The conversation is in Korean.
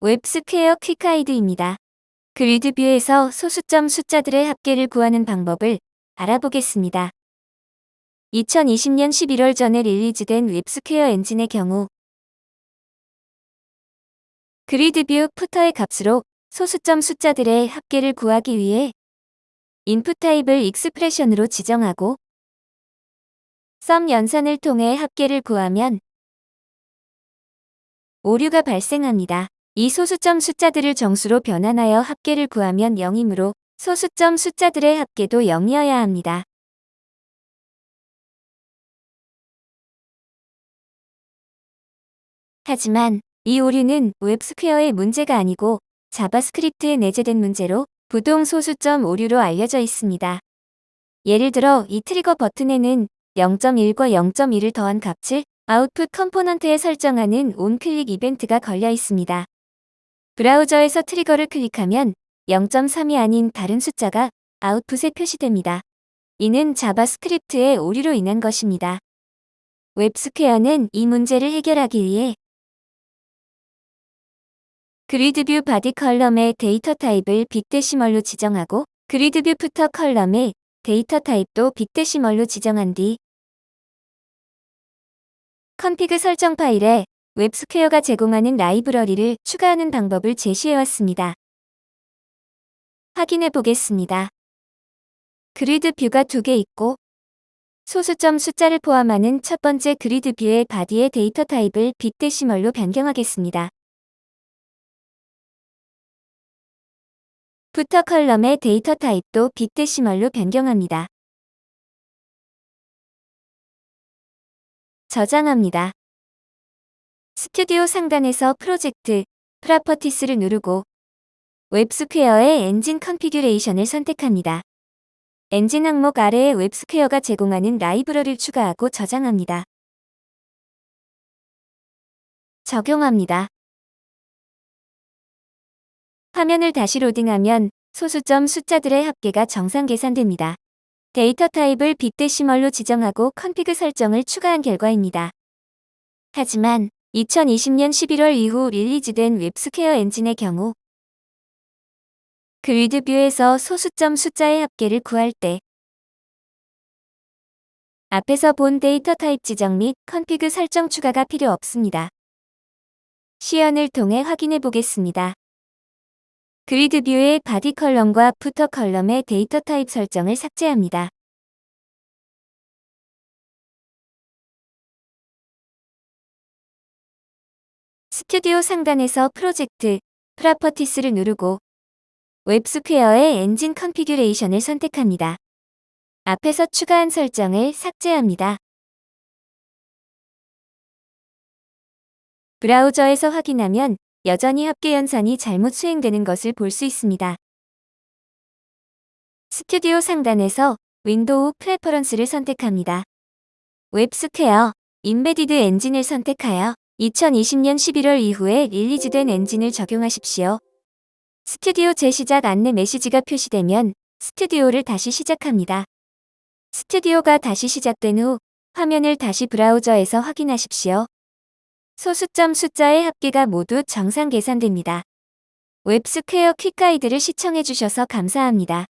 웹스퀘어 quick guide입니다. GridView에서 소수점 숫자들의 합계를 구하는 방법을 알아보겠습니다. 2020년 11월 전에 release된 웹스퀘어 엔진의 경우 GridView footer의 값으로 소수점 숫자들의 합계를 구하기 위해 input type을 expression으로 지정하고 sum 연산을 통해 합계를 구하면 오류가 발생합니다. 이 소수점 숫자들을 정수로 변환하여 합계를 구하면 0이므로 소수점 숫자들의 합계도 0이어야 합니다. 하지만 이 오류는 웹스퀘어의 문제가 아니고 JavaScript에 내재된 문제로 부동 소수점 오류로 알려져 있습니다. 예를 들어 이 trigger 버튼에는 0.1과 0.1을 더한 값을 output component에 설정하는 onclick 이벤트가 걸려 있습니다. 브라우저에서 trigger를 클릭하면 0.3이 아닌 다른 숫자가 아웃풋에 표시됩니다. 이는 JavaScript의 오류로 인한 것입니다. 웹스퀘어는 이 문제를 해결하기 위해 GridView body column의 데이터 타입을 BigDecimal로 지정하고 GridView footer column의 데이터 타입도 BigDecimal로 지정한 뒤 config 설정 파일에 웹스퀘어가 제공하는 라이브러리를 추가하는 방법을 제시해왔습니다. 확인해 보겠습니다. GridView가 두 개 있고 소수점 숫자를 포함하는 첫 번째 GridView의 body의 데이터 타입을 BigDecimal로 변경하겠습니다. footer column의 데이터 타입도 BigDecimal로 변경합니다. 저장합니다. 스튜디오 상단에서 프로젝트, properties를 누르고 웹스퀘어의 엔진 configuration을 선택합니다. 엔진 항목 아래에 웹스퀘어가 제공하는 라이브러리를 추가하고 저장합니다. 적용합니다. 화면을 다시 로딩하면 소수점 숫자들의 합계가 정상 계산됩니다. 데이터 타입을 BigDecimal로 지정하고 config 설정을 추가한 결과입니다. 하지만 2020년 11월 이후 release된 웹스퀘어 엔진의 경우 GridView에서 소수점 숫자의 합계를 구할 때 앞에서 본 데이터 타입 지정 및 config 설정 추가가 필요 없습니다. 시연을 통해 확인해 보겠습니다. GridView의 body column과 footer column의 데이터 타입 설정을 삭제합니다. 스튜디오 상단에서 Project, Properties를 누르고 웹스퀘어의 engine configuration을 선택합니다. 앞에서 추가한 설정을 삭제합니다. 브라우저에서 확인하면 여전히 합계 연산이 잘못 수행되는 것을 볼 수 있습니다. 스튜디오 상단에서 Window Preference를 선택합니다. 웹스퀘어, embedded engine을 선택하여 2020년 11월 이후에 release된 엔진을 적용하십시오. 스튜디오 재시작 안내 메시지가 표시되면 스튜디오를 다시 시작합니다. 스튜디오가 다시 시작된 후 화면을 다시 브라우저에서 확인하십시오. 소수점 숫자의 합계가 모두 정상 계산됩니다. 웹스퀘어 quick guide를 시청해주셔서 감사합니다.